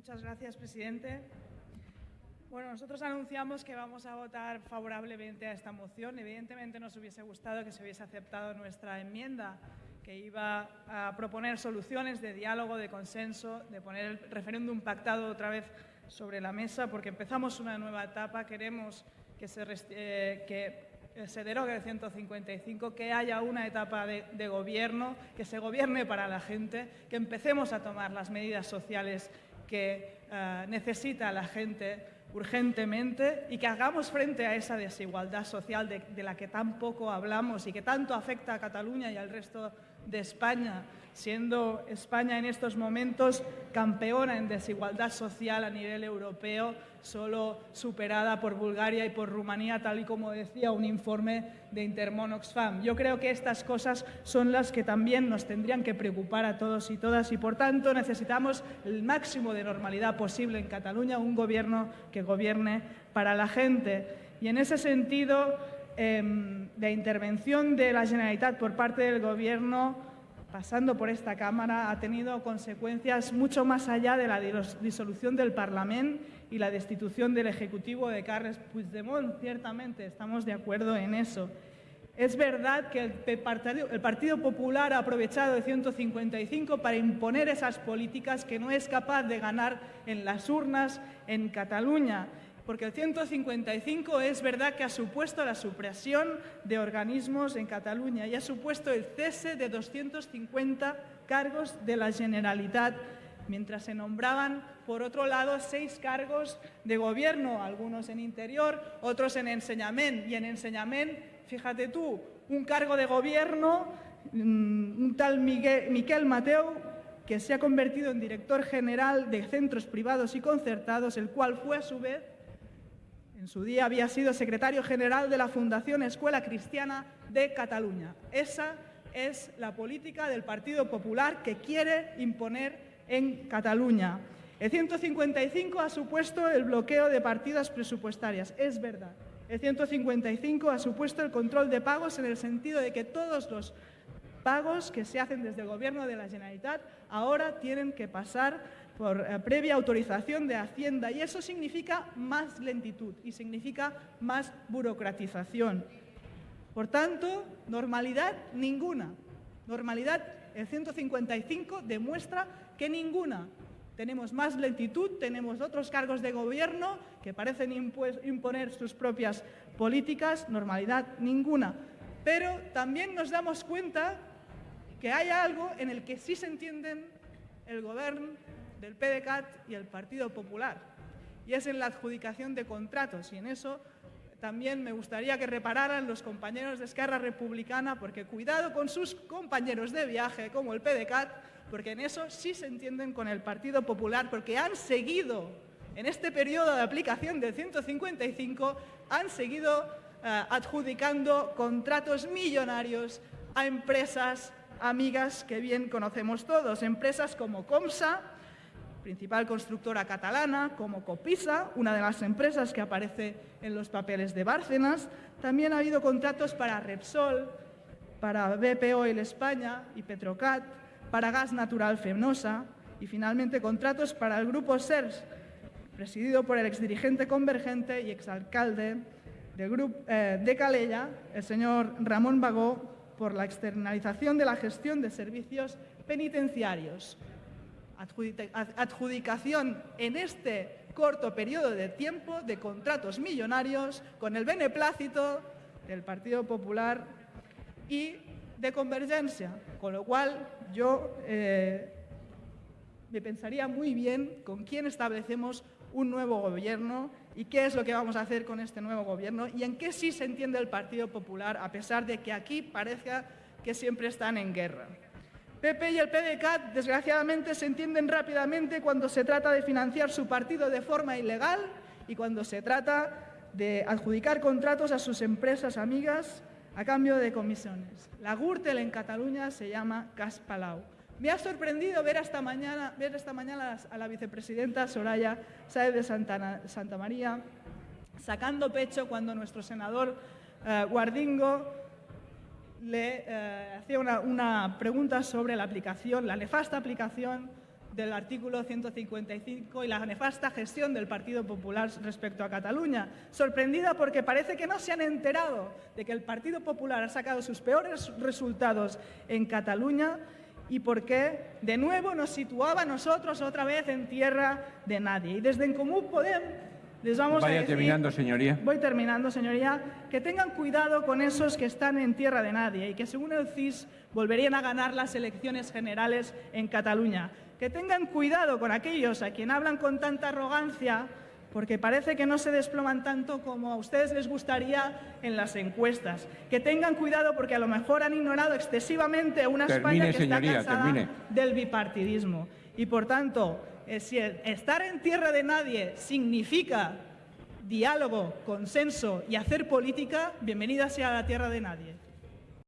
Muchas gracias, presidente. Bueno, nosotros anunciamos que vamos a votar favorablemente a esta moción. Evidentemente nos hubiese gustado que se hubiese aceptado nuestra enmienda que iba a proponer soluciones de diálogo, de consenso, de poner el referéndum pactado otra vez sobre la mesa, porque empezamos una nueva etapa, queremos que se, eh, que se derogue el 155, que haya una etapa de, gobierno, que se gobierne para la gente, que empecemos a tomar las medidas sociales que eh, necesita la gente urgentemente y que hagamos frente a esa desigualdad social de, la que tan poco hablamos y que tanto afecta a Cataluña y al resto España, siendo España en estos momentos campeona en desigualdad social a nivel europeo, solo superada por Bulgaria y por Rumanía, tal y como decía un informe de Intermon Oxfam. Yo creo que estas cosas son las que también nos tendrían que preocupar a todos y todas y, por tanto, necesitamos el máximo de normalidad posible en Cataluña, un gobierno que gobierne para la gente. Y en ese sentido, eh, de intervención de la Generalitat por parte del Gobierno pasando por esta Cámara ha tenido consecuencias mucho más allá de la disolución del Parlamento y la destitución del Ejecutivo de Carles Puigdemont. Ciertamente, estamos de acuerdo en eso. Es verdad que el Partido, Popular ha aprovechado el 155 para imponer esas políticas que no es capaz de ganar en las urnas en Cataluña porque el 155 es verdad que ha supuesto la supresión de organismos en Cataluña y ha supuesto el cese de 250 cargos de la Generalitat, mientras se nombraban, por otro lado, seis cargos de gobierno, algunos en interior, otros en enseñamiento. Y en enseñamiento, fíjate tú, un cargo de gobierno, mm, un tal Miquel Mateu, que se ha convertido en director general de centros privados y concertados, el cual fue a su vez en su día había sido secretario general de la Fundación Escuela Cristiana de Cataluña. Esa es la política del Partido Popular que quiere imponer en Cataluña. El 155 ha supuesto el bloqueo de partidas presupuestarias, es verdad. El 155 ha supuesto el control de pagos en el sentido de que todos los pagos que se hacen desde el Gobierno de la Generalitat ahora tienen que pasar por eh, previa autorización de Hacienda y eso significa más lentitud y significa más burocratización. Por tanto, normalidad ninguna. Normalidad, el 155 demuestra que ninguna. Tenemos más lentitud, tenemos otros cargos de gobierno que parecen imponer sus propias políticas, normalidad ninguna. Pero también nos damos cuenta que hay algo en el que sí se entienden el gobierno del PDCAT y el Partido Popular, y es en la adjudicación de contratos, y en eso también me gustaría que repararan los compañeros de Esquerra Republicana, porque cuidado con sus compañeros de viaje, como el PDCAT, porque en eso sí se entienden con el Partido Popular, porque han seguido, en este periodo de aplicación del 155, han seguido eh, adjudicando contratos millonarios a empresas amigas que bien conocemos todos, empresas como Comsa, principal constructora catalana, como Copisa, una de las empresas que aparece en los papeles de Bárcenas. También ha habido contratos para Repsol, para BP Oil España y Petrocat, para Gas Natural Fenosa y finalmente contratos para el grupo SERS, presidido por el exdirigente convergente y exalcalde eh, de Calella, el señor Ramón Bagó, por la externalización de la gestión de servicios penitenciarios adjudicación en este corto periodo de tiempo de contratos millonarios con el beneplácito del Partido Popular y de Convergencia, con lo cual yo eh, me pensaría muy bien con quién establecemos un nuevo gobierno y qué es lo que vamos a hacer con este nuevo gobierno y en qué sí se entiende el Partido Popular, a pesar de que aquí parezca que siempre están en guerra. PP y el PDCAT, desgraciadamente, se entienden rápidamente cuando se trata de financiar su partido de forma ilegal y cuando se trata de adjudicar contratos a sus empresas amigas a cambio de comisiones. La Gürtel en Cataluña se llama Cas Palau. Me ha sorprendido ver esta mañana, ver esta mañana a la vicepresidenta Soraya Sáez de Santa, María sacando pecho cuando nuestro senador eh, Guardingo le eh, hacía una, pregunta sobre la aplicación, la nefasta aplicación del artículo 155 y la nefasta gestión del Partido Popular respecto a Cataluña. Sorprendida porque parece que no se han enterado de que el Partido Popular ha sacado sus peores resultados en Cataluña y porque de nuevo nos situaba a nosotros otra vez en tierra de nadie. Y desde En Común Podem les vamos Vaya a decir, terminando, señoría. Voy terminando, señoría. Que tengan cuidado con esos que están en tierra de nadie y que según el CIS volverían a ganar las elecciones generales en Cataluña. Que tengan cuidado con aquellos a quien hablan con tanta arrogancia porque parece que no se desploman tanto como a ustedes les gustaría en las encuestas. Que tengan cuidado porque a lo mejor han ignorado excesivamente a una Termine, España que señoría, está cansada termine. del bipartidismo. Y por tanto, eh, si estar en tierra de nadie significa diálogo, consenso y hacer política, bienvenida sea la tierra de nadie.